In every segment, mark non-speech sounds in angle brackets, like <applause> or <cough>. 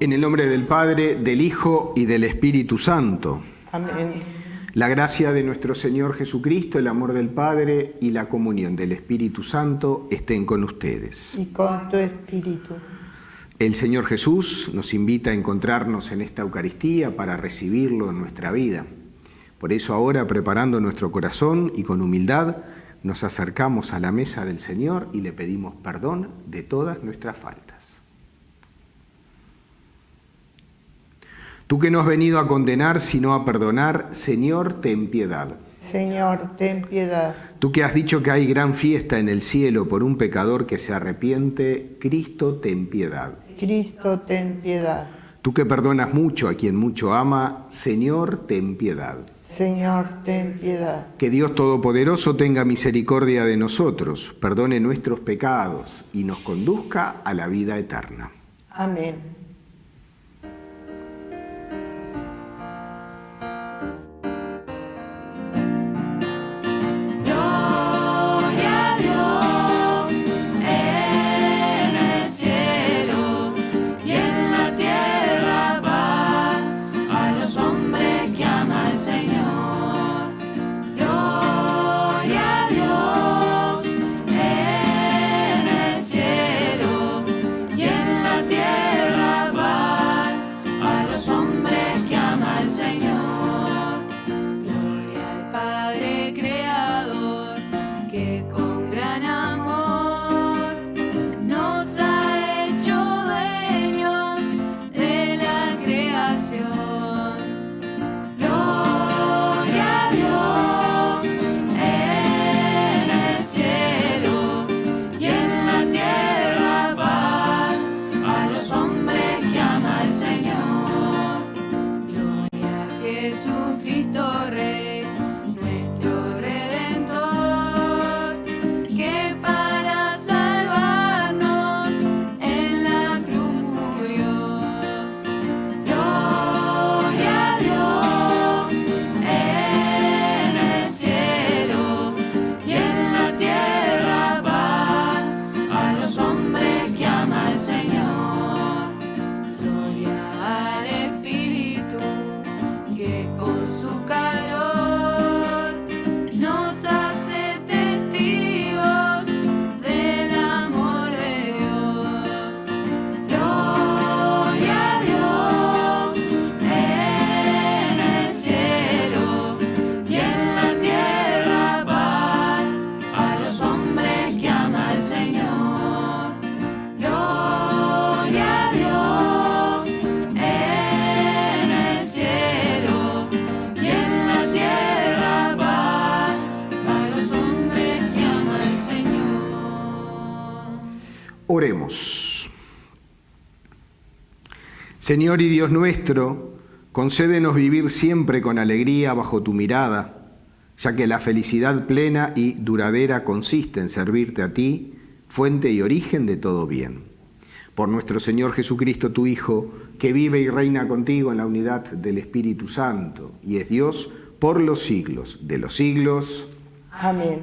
En el nombre del Padre, del Hijo y del Espíritu Santo. Amén. La gracia de nuestro Señor Jesucristo, el amor del Padre y la comunión del Espíritu Santo estén con ustedes. Y con tu espíritu. El Señor Jesús nos invita a encontrarnos en esta Eucaristía para recibirlo en nuestra vida. Por eso ahora, preparando nuestro corazón y con humildad, nos acercamos a la mesa del Señor y le pedimos perdón de todas nuestras faltas. Tú que no has venido a condenar, sino a perdonar, Señor, ten piedad. Señor, ten piedad. Tú que has dicho que hay gran fiesta en el cielo por un pecador que se arrepiente, Cristo, ten piedad. Cristo, ten piedad. Tú que perdonas mucho a quien mucho ama, Señor, ten piedad. Señor, ten piedad. Que Dios Todopoderoso tenga misericordia de nosotros, perdone nuestros pecados y nos conduzca a la vida eterna. Amén. Señor y Dios nuestro, concédenos vivir siempre con alegría bajo tu mirada, ya que la felicidad plena y duradera consiste en servirte a ti, fuente y origen de todo bien. Por nuestro Señor Jesucristo, tu Hijo, que vive y reina contigo en la unidad del Espíritu Santo, y es Dios por los siglos de los siglos. Amén.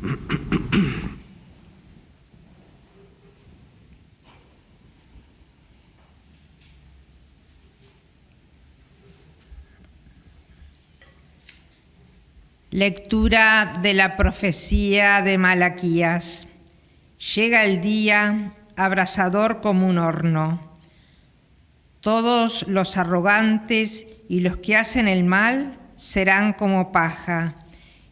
<clears throat> Lectura de la profecía de Malaquías. Llega el día abrasador como un horno. Todos los arrogantes y los que hacen el mal serán como paja.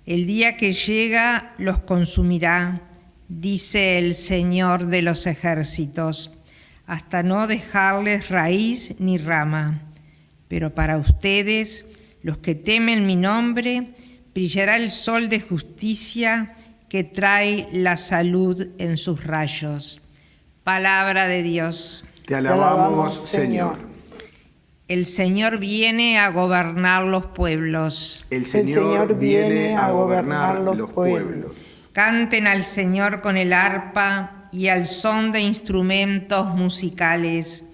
El día que llega los consumirá, dice el Señor de los ejércitos, hasta no dejarles raíz ni rama. Pero para ustedes, los que temen mi nombre, brillará el sol de justicia que trae la salud en sus rayos. Palabra de Dios. Te alabamos, Señor. El Señor viene a gobernar los pueblos. El Señor, viene a gobernar los pueblos. Canten al Señor con el arpa y al son de instrumentos musicales,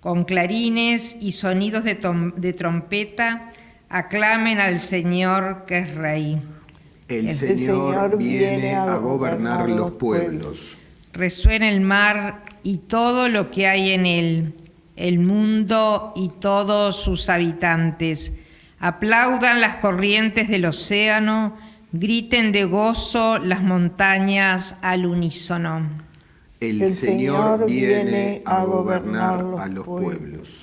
con clarines y sonidos de, de trompeta Aclamen al Señor que es Rey. El, Señor, viene a gobernar los pueblos. Resuena el mar y todo lo que hay en él, el mundo y todos sus habitantes. Aplaudan las corrientes del océano, griten de gozo las montañas al unísono. El, El Señor Señor viene a gobernar a los los pueblos. pueblos.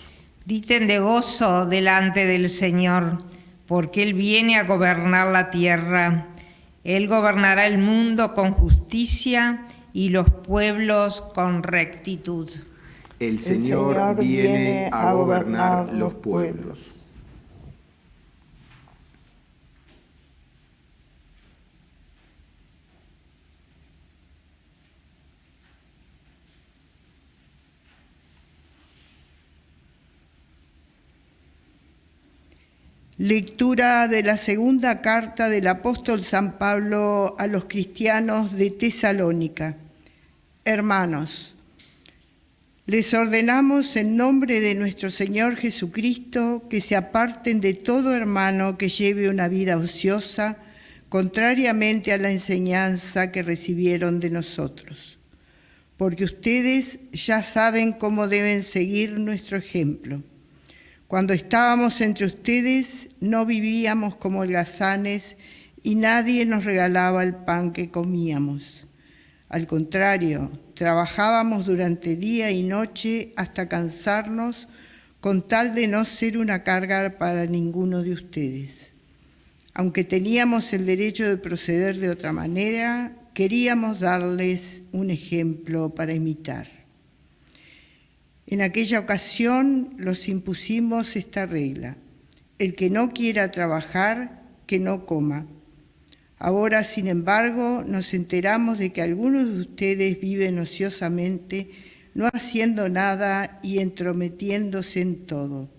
Griten de gozo delante del Señor, porque Él viene a gobernar la tierra. Él gobernará el mundo con justicia y los pueblos con rectitud. El Señor, Señor viene viene a a gobernar gobernar los los pueblos. Lectura de la segunda carta del apóstol San Pablo a los cristianos de Tesalónica. Hermanos, les ordenamos en nombre de nuestro Señor Jesucristo que se aparten de todo hermano que lleve una vida ociosa, contrariamente a la enseñanza que recibieron de nosotros. Porque ustedes ya saben cómo deben seguir nuestro ejemplo. Cuando estábamos entre ustedes no vivíamos como holgazanes y nadie nos regalaba el pan que comíamos. Al contrario, trabajábamos durante día y noche hasta cansarnos con tal de no ser una carga para ninguno de ustedes. Aunque teníamos el derecho de proceder de otra manera, queríamos darles un ejemplo para imitar. En aquella ocasión los impusimos esta regla. El que no quiera trabajar, que no coma. Ahora, sin embargo, nos enteramos de que algunos de ustedes viven ociosamente, no haciendo nada y entrometiéndose en todo.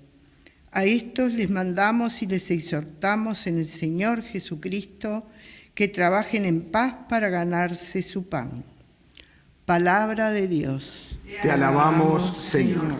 A estos les mandamos y les exhortamos en el Señor Jesucristo que trabajen en paz para ganarse su pan. Palabra de Dios. Te alabamos, Señor.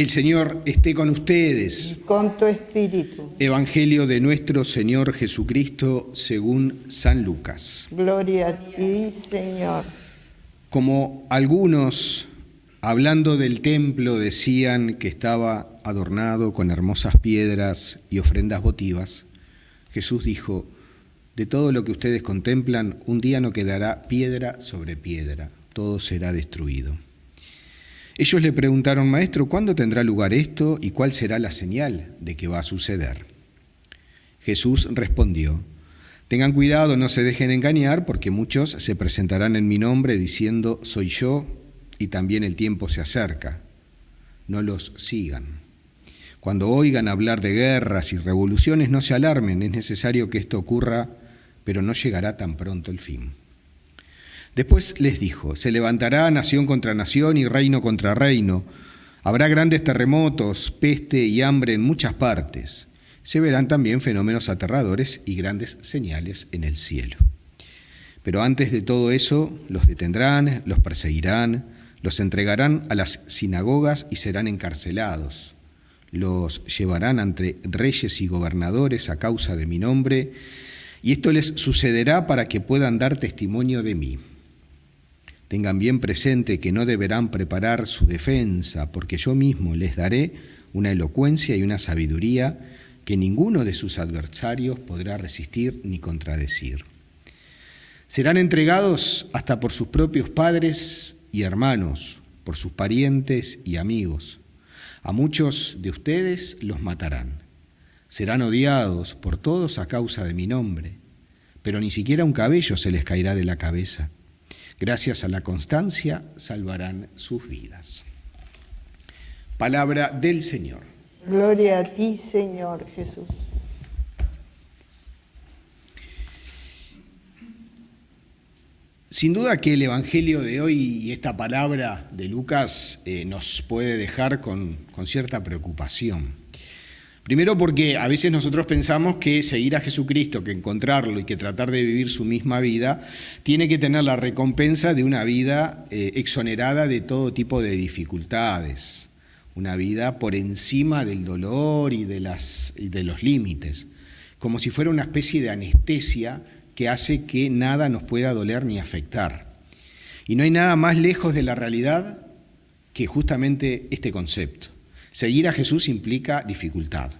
El Señor esté con ustedes. Con tu espíritu. Evangelio de nuestro Señor Jesucristo según San Lucas. Gloria a ti, Señor. Como algunos, hablando del templo, decían que estaba adornado con hermosas piedras y ofrendas votivas, Jesús dijo, de todo lo que ustedes contemplan, un día no quedará piedra sobre piedra, todo será destruido. Ellos le preguntaron, Maestro, ¿cuándo tendrá lugar esto y cuál será la señal de que va a suceder? Jesús respondió, Tengan cuidado, no se dejen engañar, porque muchos se presentarán en mi nombre diciendo, soy yo, y también el tiempo se acerca. No los sigan. Cuando oigan hablar de guerras y revoluciones, no se alarmen, es necesario que esto ocurra, pero no llegará tan pronto el fin. Después les dijo, se levantará nación contra nación y reino contra reino. Habrá grandes terremotos, peste y hambre en muchas partes. Se verán también fenómenos aterradores y grandes señales en el cielo. Pero antes de todo eso, los detendrán, los perseguirán, los entregarán a las sinagogas y serán encarcelados. Los llevarán ante reyes y gobernadores a causa de mi nombre, y esto les sucederá para que puedan dar testimonio de mí. Tengan bien presente que no deberán preparar su defensa, porque yo mismo les daré una elocuencia y una sabiduría que ninguno de sus adversarios podrá resistir ni contradecir. Serán entregados hasta por sus propios padres y hermanos, por sus parientes y amigos. A muchos de ustedes los matarán. Serán odiados por todos a causa de mi nombre, pero ni siquiera un cabello se les caerá de la cabeza. Gracias a la constancia salvarán sus vidas. Palabra del Señor. Gloria a ti, Señor Jesús. Sin duda que el Evangelio de hoy y esta palabra de Lucas eh, nos puede dejar con, con cierta preocupación. Primero porque a veces nosotros pensamos que seguir a Jesucristo, que encontrarlo y que tratar de vivir su misma vida, tiene que tener la recompensa de una vida eh, exonerada de todo tipo de dificultades, una vida por encima del dolor y de, las, y de los límites, como si fuera una especie de anestesia que hace que nada nos pueda doler ni afectar. Y no hay nada más lejos de la realidad que justamente este concepto. Seguir a Jesús implica dificultad.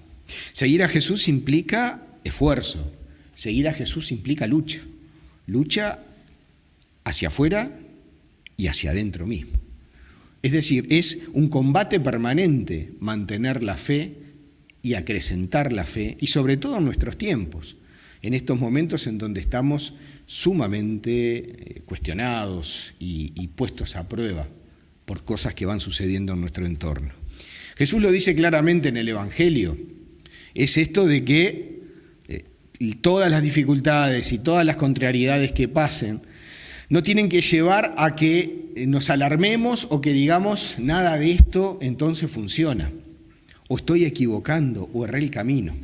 Seguir a Jesús implica esfuerzo. Seguir a Jesús implica lucha. Lucha hacia afuera y hacia adentro mismo. Es decir, es un combate permanente mantener la fe y acrecentar la fe, y sobre todo en nuestros tiempos, en estos momentos en donde estamos sumamente eh, cuestionados y, y puestos a prueba por cosas que van sucediendo en nuestro entorno. Jesús lo dice claramente en el Evangelio, es esto de que eh, todas las dificultades y todas las contrariedades que pasen no tienen que llevar a que eh, nos alarmemos o que digamos nada de esto entonces funciona, o estoy equivocando, o erré el camino.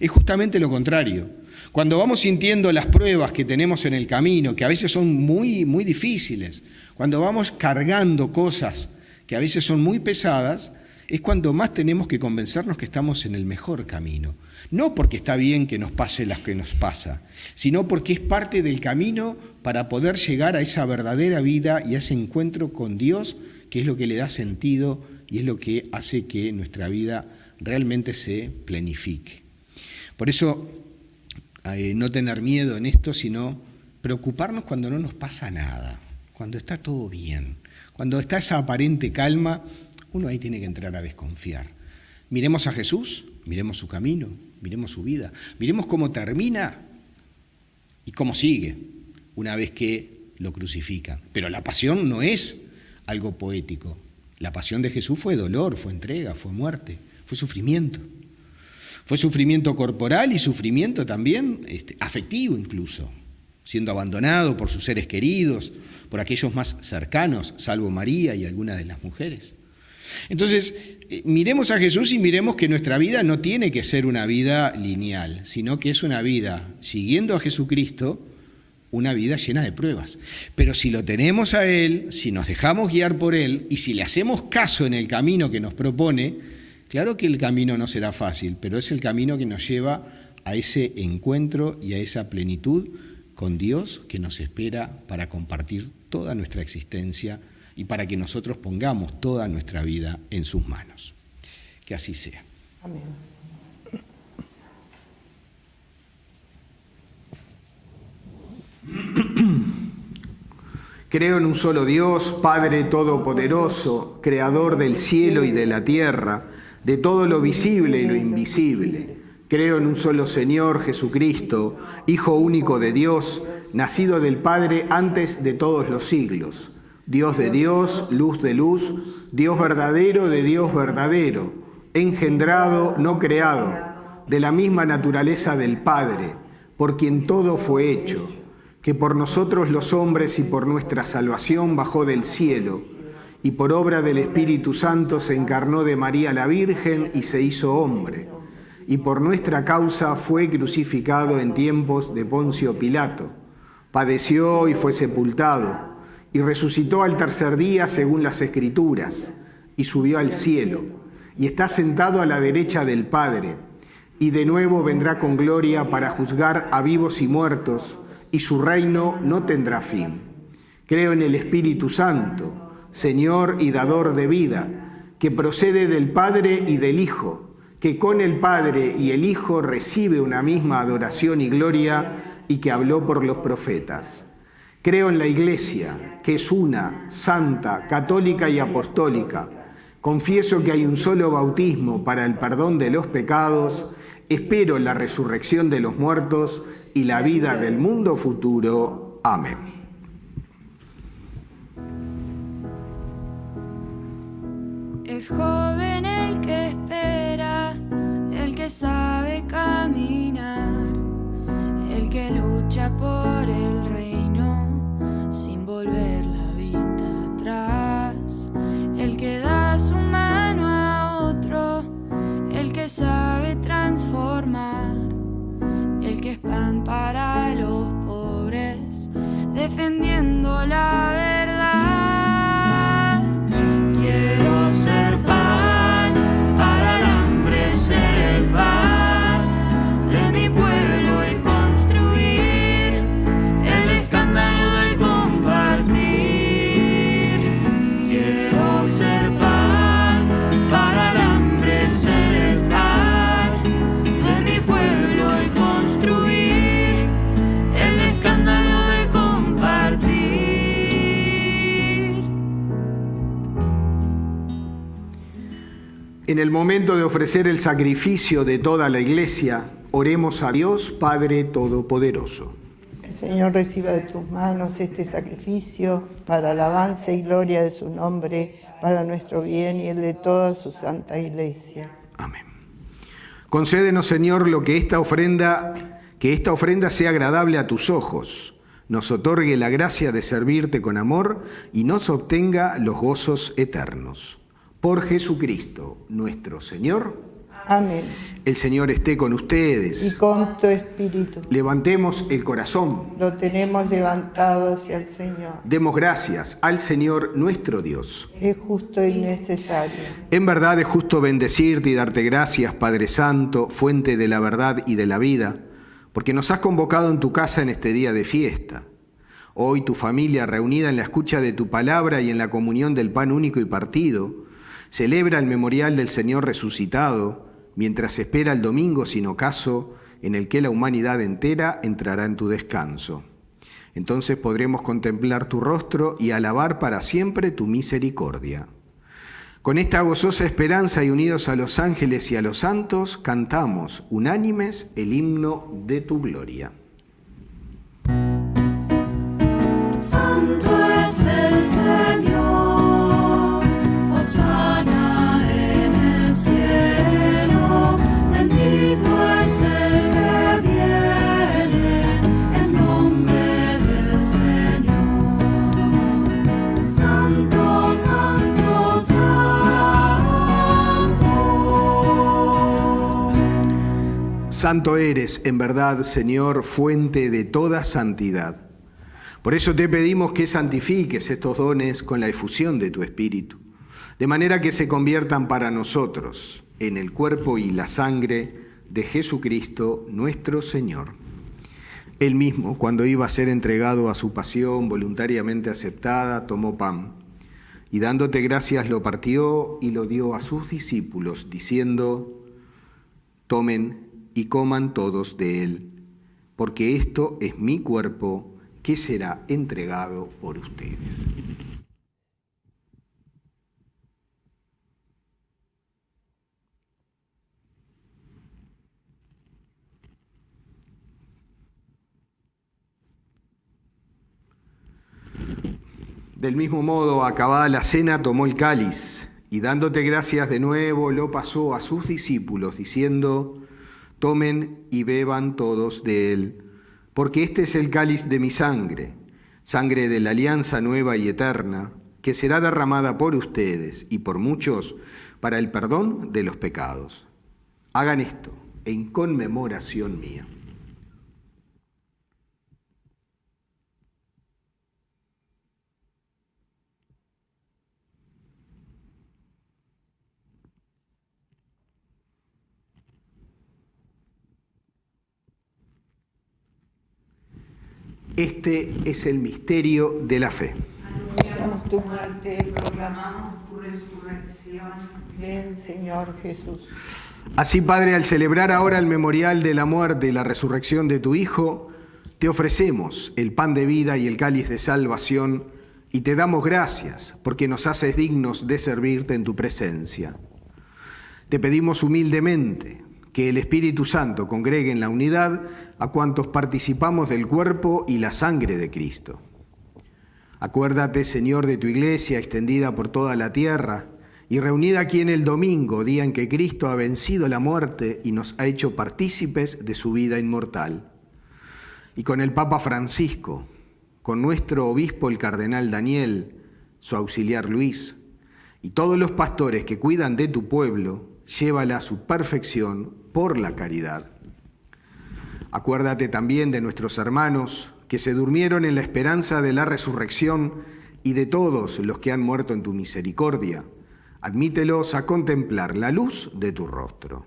Es justamente lo contrario. Cuando vamos sintiendo las pruebas que tenemos en el camino, que a veces son muy, muy difíciles, cuando vamos cargando cosas que a veces son muy pesadas, es cuando más tenemos que convencernos que estamos en el mejor camino. No porque está bien que nos pase las que nos pasa, sino porque es parte del camino para poder llegar a esa verdadera vida y a ese encuentro con Dios, que es lo que le da sentido y es lo que hace que nuestra vida realmente se planifique. Por eso, eh, no tener miedo en esto, sino preocuparnos cuando no nos pasa nada, cuando está todo bien, cuando está esa aparente calma uno ahí tiene que entrar a desconfiar. Miremos a Jesús, miremos su camino, miremos su vida, miremos cómo termina y cómo sigue una vez que lo crucifican. Pero la pasión no es algo poético. La pasión de Jesús fue dolor, fue entrega, fue muerte, fue sufrimiento. Fue sufrimiento corporal y sufrimiento también este, afectivo incluso, siendo abandonado por sus seres queridos, por aquellos más cercanos, salvo María y algunas de las mujeres. Entonces, eh, miremos a Jesús y miremos que nuestra vida no tiene que ser una vida lineal, sino que es una vida siguiendo a Jesucristo, una vida llena de pruebas. Pero si lo tenemos a Él, si nos dejamos guiar por Él y si le hacemos caso en el camino que nos propone, claro que el camino no será fácil, pero es el camino que nos lleva a ese encuentro y a esa plenitud con Dios que nos espera para compartir toda nuestra existencia y para que nosotros pongamos toda nuestra vida en sus manos. Que así sea. Amén. Creo en un solo Dios, Padre Todopoderoso, Creador del cielo y de la tierra, de todo lo visible y lo invisible. Creo en un solo Señor Jesucristo, Hijo único de Dios, nacido del Padre antes de todos los siglos Dios de Dios, luz de luz, Dios verdadero de Dios verdadero, engendrado, no creado, de la misma naturaleza del Padre, por quien todo fue hecho, que por nosotros los hombres y por nuestra salvación bajó del cielo, y por obra del Espíritu Santo se encarnó de María la Virgen y se hizo hombre, y por nuestra causa fue crucificado en tiempos de Poncio Pilato, padeció y fue sepultado y resucitó al tercer día según las Escrituras, y subió al cielo, y está sentado a la derecha del Padre, y de nuevo vendrá con gloria para juzgar a vivos y muertos, y su reino no tendrá fin. Creo en el Espíritu Santo, Señor y dador de vida, que procede del Padre y del Hijo, que con el Padre y el Hijo recibe una misma adoración y gloria, y que habló por los profetas. Creo en la Iglesia, que es una, santa, católica y apostólica. Confieso que hay un solo bautismo para el perdón de los pecados. Espero la resurrección de los muertos y la vida del mundo futuro. Amén. Es joven el que espera, el que sabe caminar, el que lucha por reino volver la vista atrás. El que da su mano a otro, el que sabe transformar, el que es pan para los pobres, defendiendo la En el momento de ofrecer el sacrificio de toda la iglesia, oremos a Dios Padre Todopoderoso. El Señor reciba de tus manos este sacrificio para alabanza y gloria de su nombre, para nuestro bien y el de toda su santa iglesia. Amén. Concédenos, Señor, lo que esta ofrenda, que esta ofrenda sea agradable a tus ojos, nos otorgue la gracia de servirte con amor y nos obtenga los gozos eternos. Por Jesucristo, nuestro Señor, Amén. el Señor esté con Y ustedes. con tu espíritu. Levantemos el corazón. Lo tenemos levantado hacia el Señor. Demos gracias al Señor nuestro Dios. Es justo y necesario. En verdad es justo bendecirte y darte gracias, Padre Santo, fuente de la verdad y de la vida, porque nos has convocado en tu casa en este día de fiesta. Hoy tu familia, reunida en la escucha de tu palabra y en la comunión del pan único y partido, celebra el memorial del Señor resucitado, mientras espera el domingo sin ocaso, en el que la humanidad entera entrará en tu descanso. Entonces podremos contemplar tu rostro y alabar para siempre tu misericordia. Con esta gozosa esperanza y unidos a los ángeles y a los santos, cantamos unánimes el himno de tu gloria. Santo es el Señor, Santo eres, en verdad, Señor, fuente de toda santidad. Por eso te pedimos que santifiques estos dones con la efusión de tu Espíritu, de manera que se conviertan para nosotros en el cuerpo y la sangre de Jesucristo nuestro Señor. Él mismo, cuando iba a ser entregado a su pasión voluntariamente aceptada, tomó pan y dándote gracias lo partió y lo dio a sus discípulos, diciendo, tomen y coman todos de él, porque esto es mi cuerpo que será entregado por ustedes. Del mismo modo, acabada la cena, tomó el cáliz y dándote gracias de nuevo, lo pasó a sus discípulos, diciendo, tomen y beban todos de él, porque este es el cáliz de mi sangre, sangre de la alianza nueva y eterna, que será derramada por ustedes y por muchos para el perdón de los pecados. Hagan esto en conmemoración mía. Este es el misterio de la fe. Anunciamos tu muerte, proclamamos tu resurrección. Ven, Señor Jesús. Así, Padre, al celebrar ahora el memorial de la muerte y la resurrección de tu Hijo, te ofrecemos el pan de vida y el cáliz de salvación y te damos gracias porque nos haces dignos de servirte en tu presencia. Te pedimos humildemente que el Espíritu Santo congregue en la unidad a cuantos participamos del cuerpo y la sangre de Cristo. Acuérdate, Señor, de tu iglesia extendida por toda la tierra y reunida aquí en el domingo, día en que Cristo ha vencido la muerte y nos ha hecho partícipes de su vida inmortal. Y con el Papa Francisco, con nuestro obispo el cardenal Daniel, su auxiliar Luis, y todos los pastores que cuidan de tu pueblo, llévala a su perfección por la caridad. Acuérdate también de nuestros hermanos que se durmieron en la esperanza de la resurrección y de todos los que han muerto en tu misericordia. Admítelos a contemplar la luz de tu rostro.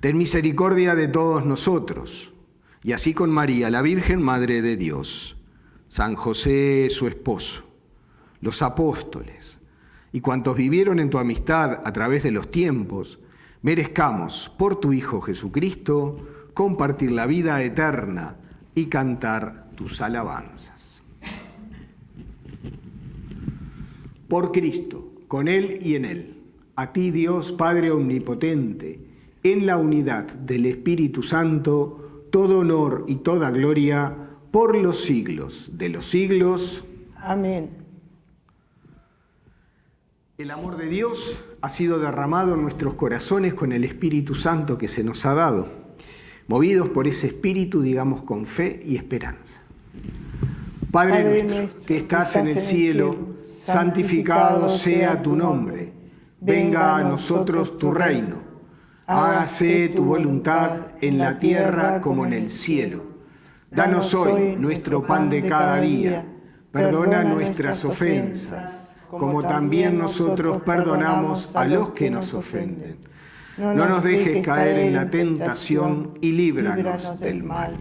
Ten misericordia de todos nosotros, y así con María, la Virgen Madre de Dios, San José, su esposo, los apóstoles, y cuantos vivieron en tu amistad a través de los tiempos, merezcamos por tu Hijo Jesucristo compartir la vida eterna y cantar tus alabanzas. Por Cristo, con Él y en Él, a ti Dios Padre Omnipotente, en la unidad del Espíritu Santo, todo honor y toda gloria por los siglos de los siglos. Amén. El amor de Dios ha sido derramado en nuestros corazones con el Espíritu Santo que se nos ha dado. Movidos por ese Espíritu, digamos con fe y esperanza. Padre, Padre nuestro, nuestro, que estás en el cielo, santificado sea tu nombre. Venga a nosotros tu reino. Hágase tu voluntad en la tierra como en el cielo. Danos hoy nuestro pan de cada día. Perdona nuestras ofensas como también nosotros perdonamos a los que nos ofenden. No nos dejes caer en la tentación y líbranos del mal.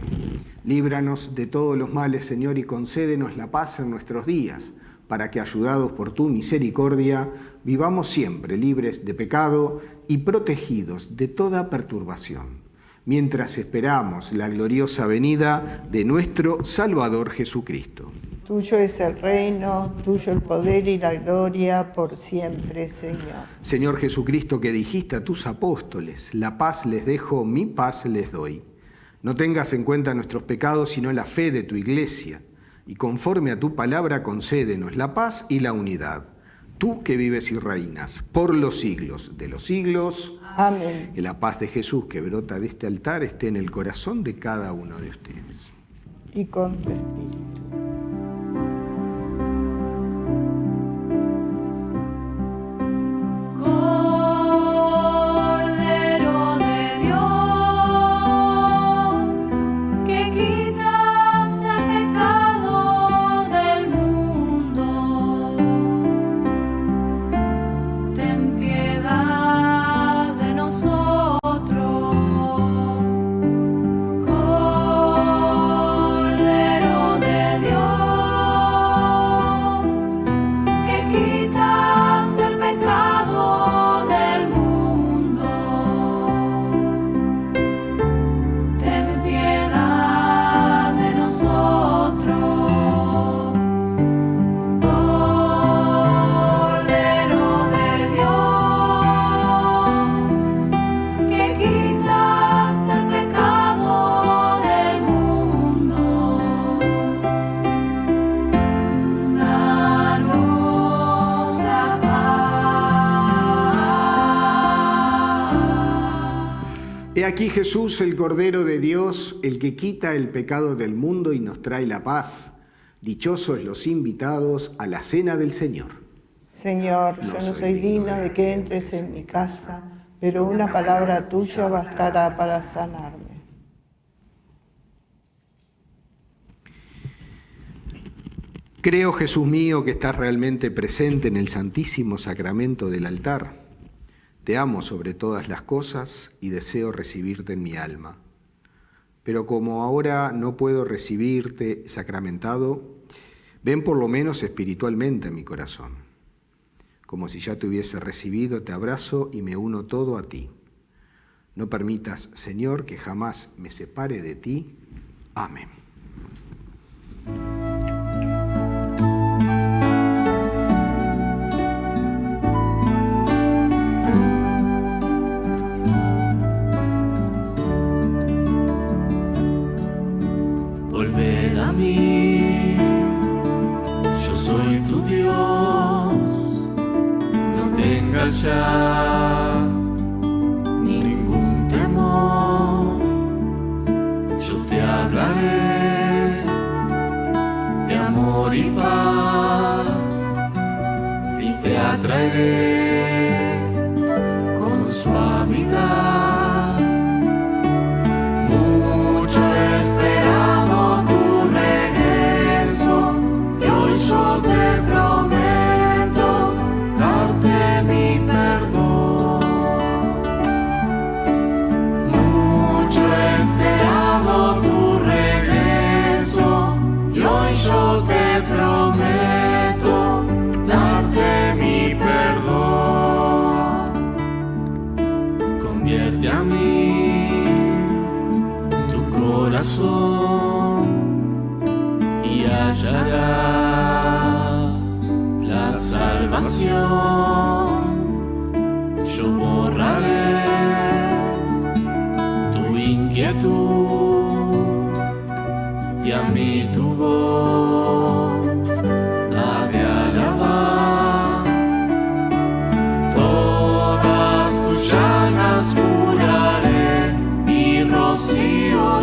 Líbranos de todos los males, Señor, y concédenos la paz en nuestros días, para que, ayudados por tu misericordia, vivamos siempre libres de pecado y protegidos de toda perturbación, mientras esperamos la gloriosa venida de nuestro Salvador Jesucristo. Tuyo es el reino, tuyo el poder y la gloria por siempre, Señor. Señor Jesucristo, que dijiste a tus apóstoles, la paz les dejo, mi paz les doy. No tengas en cuenta nuestros pecados, sino la fe de tu iglesia, y conforme a tu palabra concédenos la paz y la unidad. Tú que vives y reinas por los siglos de los siglos. Amén. Que la paz de Jesús que brota de este altar esté en el corazón de cada uno de ustedes. Y con tu espíritu. Aquí Jesús, el Cordero de Dios, el que quita el pecado del mundo y nos trae la paz. Dichosos los invitados a la cena del Señor. Señor, yo no soy digno de que entres en mi casa, pero una palabra tuya bastará para sanarme. Creo, Jesús mío, que estás realmente presente en el santísimo sacramento del altar. Te amo sobre todas las cosas y deseo recibirte en mi alma. Pero como ahora no puedo recibirte sacramentado, ven por lo menos espiritualmente a mi corazón. Como si ya te hubiese recibido, te abrazo y me uno todo a ti. No permitas, Señor, que jamás me separe de ti. Amén. fuerza, ningún temor. Yo te hablaré de amor y paz y te atraeré.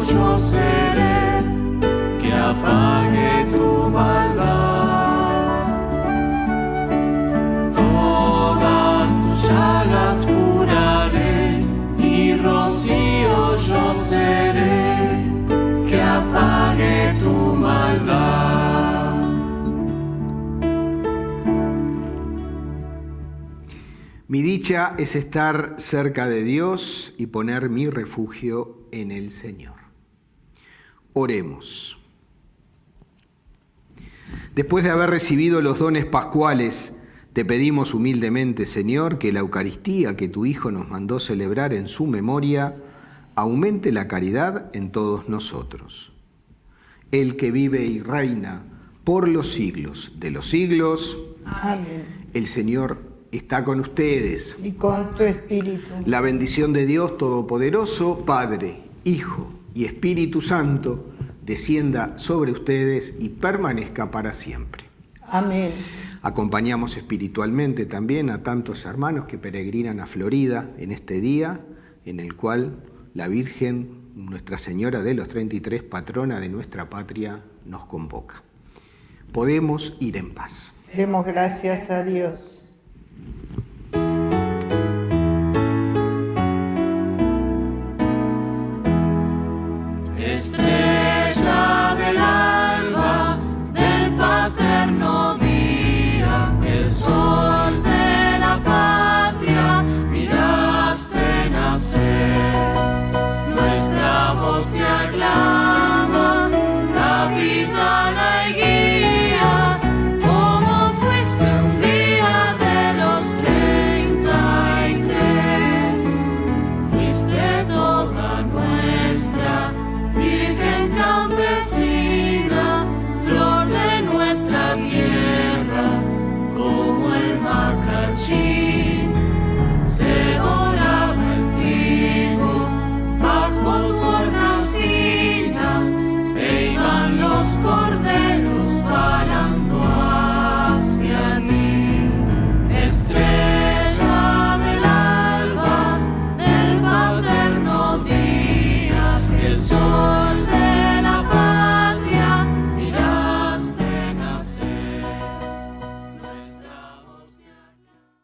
Yo seré que apague tu maldad. Todas tus llagas curaré y rocío yo seré que apague tu maldad. Mi dicha es estar cerca de Dios y poner mi refugio en el Señor. Oremos. Después de haber recibido los dones pascuales, te pedimos humildemente, Señor, que la Eucaristía que tu Hijo nos mandó celebrar en su memoria aumente la caridad en todos nosotros. El que vive y reina por los siglos de los siglos, Amén. el Señor está con ustedes. Y con tu espíritu. La bendición de Dios Todopoderoso, Padre, Hijo y Espíritu Santo, descienda sobre ustedes y permanezca para siempre. Amén. Acompañamos espiritualmente también a tantos hermanos que peregrinan a Florida en este día en el cual la Virgen, Nuestra Señora de los 33, patrona de nuestra patria, nos convoca. Podemos ir en paz. Demos gracias a Dios. Voz te